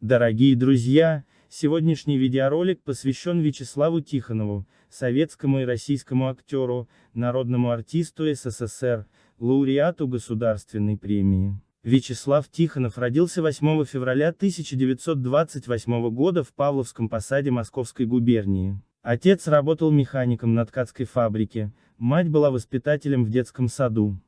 Дорогие друзья, сегодняшний видеоролик посвящен Вячеславу Тихонову, советскому и российскому актеру, народному артисту СССР, лауреату государственной премии. Вячеслав Тихонов родился 8 февраля 1928 года в Павловском посаде Московской губернии. Отец работал механиком на ткацкой фабрике, мать была воспитателем в детском саду.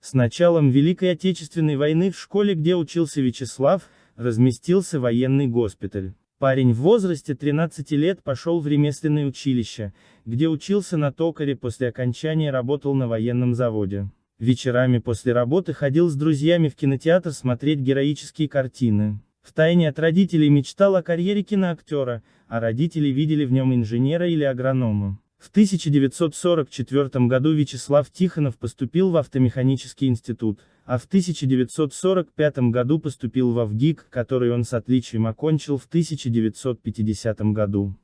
С началом Великой Отечественной войны в школе, где учился Вячеслав, разместился военный госпиталь. Парень в возрасте 13 лет пошел в ремесленное училище, где учился на токаре после окончания работал на военном заводе. Вечерами после работы ходил с друзьями в кинотеатр смотреть героические картины. Втайне от родителей мечтал о карьере киноактера, а родители видели в нем инженера или агронома. В 1944 году Вячеслав Тихонов поступил в автомеханический институт, а в 1945 году поступил в АВГИК, который он с отличием окончил в 1950 году.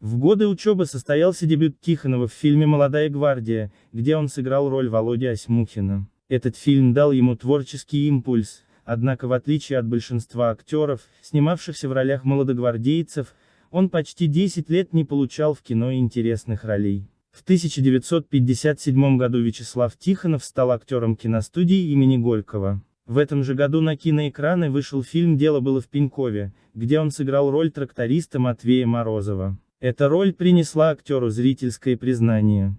В годы учебы состоялся дебют Тихонова в фильме «Молодая гвардия», где он сыграл роль Володи Осьмухина. Этот фильм дал ему творческий импульс, однако в отличие от большинства актеров, снимавшихся в ролях молодогвардейцев, он почти 10 лет не получал в кино интересных ролей. В 1957 году Вячеслав Тихонов стал актером киностудии имени Горького. В этом же году на киноэкраны вышел фильм «Дело было в Пенькове», где он сыграл роль тракториста Матвея Морозова. Эта роль принесла актеру зрительское признание.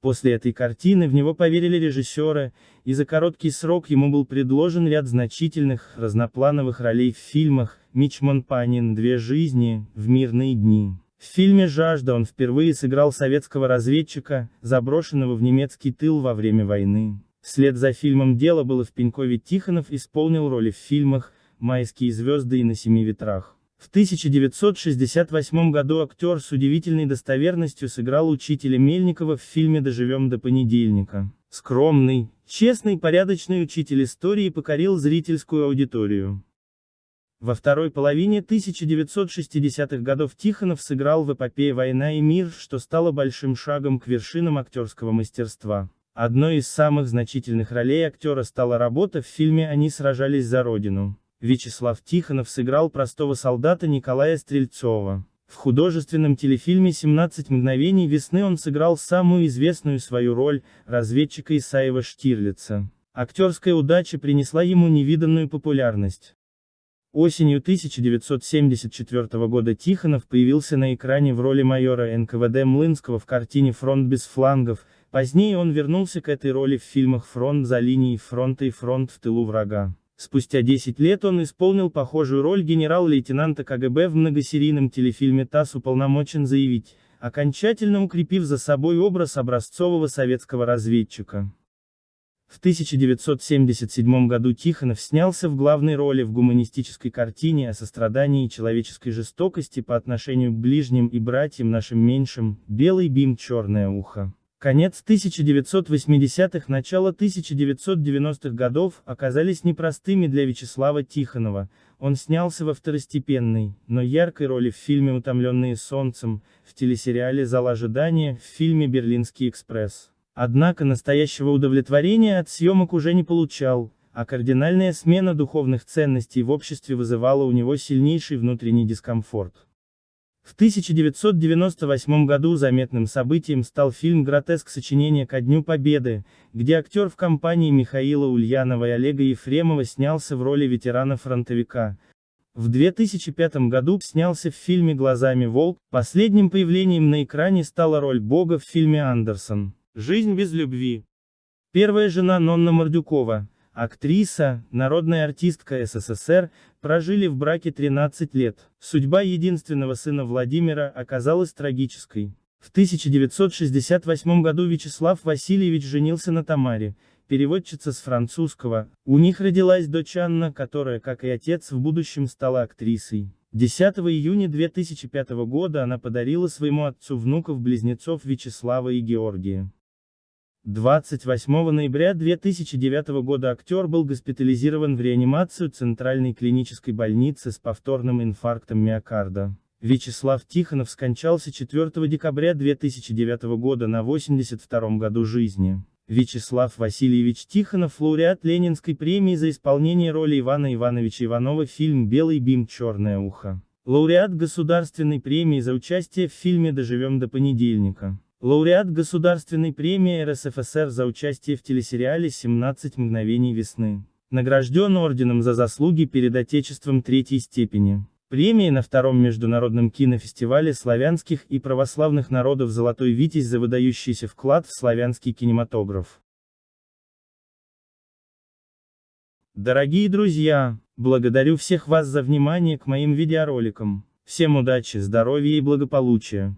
После этой картины в него поверили режиссеры, и за короткий срок ему был предложен ряд значительных, разноплановых ролей в фильмах «Мичман Панин. Две жизни», «В мирные дни». В фильме «Жажда» он впервые сыграл советского разведчика, заброшенного в немецкий тыл во время войны. Вслед за фильмом «Дело было в Пенькове» Тихонов исполнил роли в фильмах «Майские звезды» и «На семи ветрах». В 1968 году актер с удивительной достоверностью сыграл учителя Мельникова в фильме «Доживем до понедельника». Скромный, честный, порядочный учитель истории покорил зрительскую аудиторию. Во второй половине 1960-х годов Тихонов сыграл в эпопее «Война и мир», что стало большим шагом к вершинам актерского мастерства. Одной из самых значительных ролей актера стала работа в фильме «Они сражались за Родину». Вячеслав Тихонов сыграл простого солдата Николая Стрельцова. В художественном телефильме «17 мгновений весны» он сыграл самую известную свою роль, разведчика Исаева Штирлица. Актерская удача принесла ему невиданную популярность. Осенью 1974 года Тихонов появился на экране в роли майора НКВД Млынского в картине «Фронт без флангов», позднее он вернулся к этой роли в фильмах «Фронт за линией фронта» и «Фронт в тылу врага». Спустя 10 лет он исполнил похожую роль генерал-лейтенанта КГБ в многосерийном телефильме ТАСС уполномочен заявить, окончательно укрепив за собой образ образцового советского разведчика. В 1977 году Тихонов снялся в главной роли в гуманистической картине о сострадании и человеческой жестокости по отношению к ближним и братьям нашим меньшим, «Белый бим, черное ухо». Конец 1980-х, начало 1990-х годов оказались непростыми для Вячеслава Тихонова, он снялся во второстепенной, но яркой роли в фильме «Утомленные солнцем», в телесериале «Зал ожидания», в фильме «Берлинский экспресс». Однако настоящего удовлетворения от съемок уже не получал, а кардинальная смена духовных ценностей в обществе вызывала у него сильнейший внутренний дискомфорт. В 1998 году заметным событием стал фильм «Гротеск. Сочинение ко Дню Победы», где актер в компании Михаила Ульянова и Олега Ефремова снялся в роли ветерана-фронтовика. В 2005 году снялся в фильме «Глазами волк», последним появлением на экране стала роль Бога в фильме «Андерсон. Жизнь без любви». Первая жена Нонна Мордюкова, актриса, народная артистка СССР, прожили в браке 13 лет. Судьба единственного сына Владимира оказалась трагической. В 1968 году Вячеслав Васильевич женился на Тамаре, переводчица с французского. У них родилась дочь Анна, которая, как и отец, в будущем стала актрисой. 10 июня 2005 года она подарила своему отцу внуков-близнецов Вячеслава и Георгия. 28 ноября 2009 года актер был госпитализирован в реанимацию Центральной клинической больницы с повторным инфарктом миокарда. Вячеслав Тихонов скончался 4 декабря 2009 года на 82 году жизни. Вячеслав Васильевич Тихонов лауреат Ленинской премии за исполнение роли Ивана Ивановича Иванова фильм «Белый бим. Черное ухо». Лауреат Государственной премии за участие в фильме «Доживем до понедельника». Лауреат Государственной премии РСФСР за участие в телесериале «17 мгновений весны». Награжден орденом за заслуги перед Отечеством третьей степени. Премии на втором международном кинофестивале славянских и православных народов «Золотой Витязь» за выдающийся вклад в славянский кинематограф. Дорогие друзья, благодарю всех вас за внимание к моим видеороликам. Всем удачи, здоровья и благополучия.